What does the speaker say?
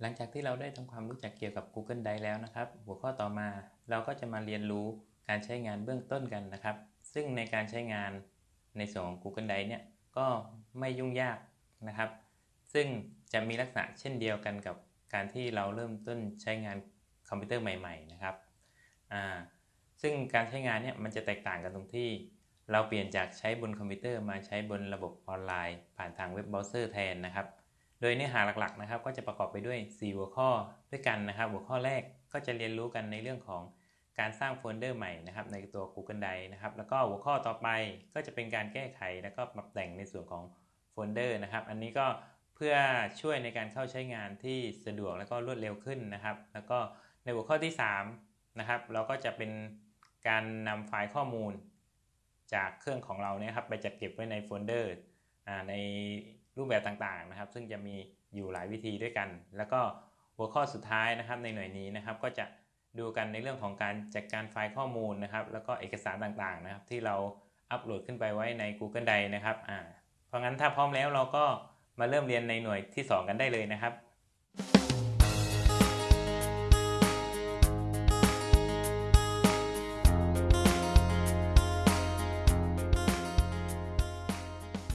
หลังจากที่เราได้ทำความรู้จักเกี่ยวกับ Google Drive แล้วนะครับ หัวข้อต่อมาเราก็จะมาเรียนรู้การใช้งานเบื้องต้นกันนะครับ ซึ่งในการใช้งานในส่วนของ Google Drive เนี่ยก็ไม่ยุ่งยากนะครับ ซึ่งจะมีลักษณะเช่นเดียวกันกับการที่เราเริ่มต้นใช้งานคอมพิวเตอร์ใหม่ ๆ นะครับอ่าซึ่งการใช้งานเนี่ยมันจะแตกต่างกันตรงที่ เราเปลี่ยนจากใช้บนคอมพิวเตอร์มาใช้บนระบบออนไลน์ ผ่านทางเว็บเบราว์เซอร์แทนนะครับ โดยเนื้อหาหลักๆนะครับ ก็จะประกอบไปด้วย 4 หัวข้อด้วยกันนะครับ หัวข้อแรกก็จะเรียนรู้กันในเรื่องของการสร้างโฟลเดอร์ใหม่นะครับในตัว Google Drive นะครับ แล้วก็หัวข้อต่อไปก็จะเป็นการแก้ไข แล้วก็ปรับแต่งในส่วนของโฟลเดอร์นะครับ อันนี้ก็เพื่อช่วยในการเข้าใช้งานที่สะดวกแล้วก็รวดเร็วขึ้นนะครับ แล้วก็ในหัวข้อที่3นะครับเราก็จะเป็นการนำไฟล์ข้อมูล จากเครื่องของเราเนี่ยครับไปจัดเก็บไว้ในโฟลเดอร์ใน รูปแบบต่างๆนะครับ ซึ่งจะมีอยู่หลายวิธีด้วยกัน แล้วก็หัวข้อสุดท้ายนะครับในหน่วยนี้นะครับ ก็จะดูกันในเรื่องของการจัดการไฟล์ข้อมูลนะครับ แล้วก็เอกสารต่างๆนะครับ ที่เราอัปโหลดขึ้นไปไว้ใน Google Drive นะครับอ่าเพราะงั้นถ้าพร้อมแล้วเราก็มาเริ่มเรียนในหน่วยที่ 2 กันได้เลยนะครับ